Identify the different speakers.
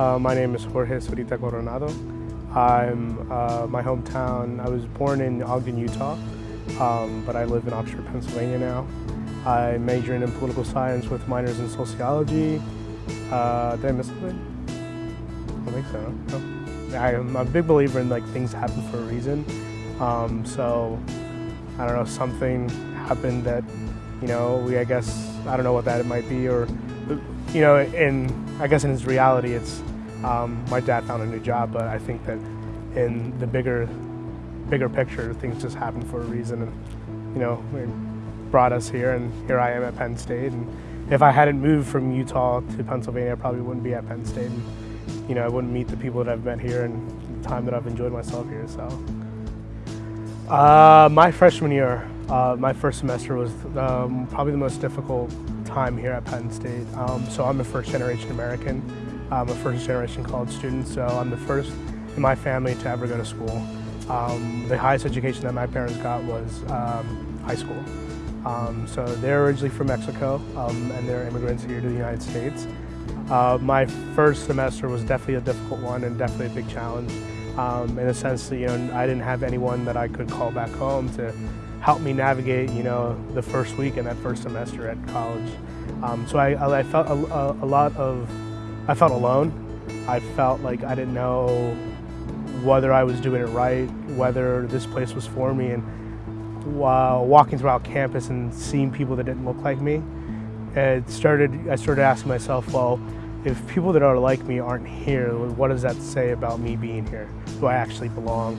Speaker 1: Uh, my name is Jorge Zurita Coronado. I'm uh, my hometown. I was born in Ogden, Utah, um, but I live in Oxford, Pennsylvania now. I majored in political science with minors in sociology. Uh, did I miss something? I think so. No. I am a big believer in like things happen for a reason. Um, so I don't know, something happened that, you know, we I guess I don't know what that it might be, or you know, in I guess in his reality, it's um, my dad found a new job, but I think that in the bigger, bigger picture, things just happen for a reason, and you know, it brought us here, and here I am at Penn State. And if I hadn't moved from Utah to Pennsylvania, I probably wouldn't be at Penn State. And, you know, I wouldn't meet the people that I've met here and the time that I've enjoyed myself here. So, uh, my freshman year, uh, my first semester was um, probably the most difficult time here at Penn State. Um, so I'm a first generation American. I'm a first generation college student, so I'm the first in my family to ever go to school. Um, the highest education that my parents got was um, high school. Um, so they're originally from Mexico um, and they're immigrants here to the United States. Uh, my first semester was definitely a difficult one and definitely a big challenge um, in a sense that you know I didn't have anyone that I could call back home to help me navigate you know the first week and that first semester at college. Um, so I, I felt a, a, lot of I felt alone. I felt like I didn't know whether I was doing it right, whether this place was for me, and while walking throughout campus and seeing people that didn't look like me, it started. I started asking myself, well, if people that are like me aren't here, what does that say about me being here? Do I actually belong?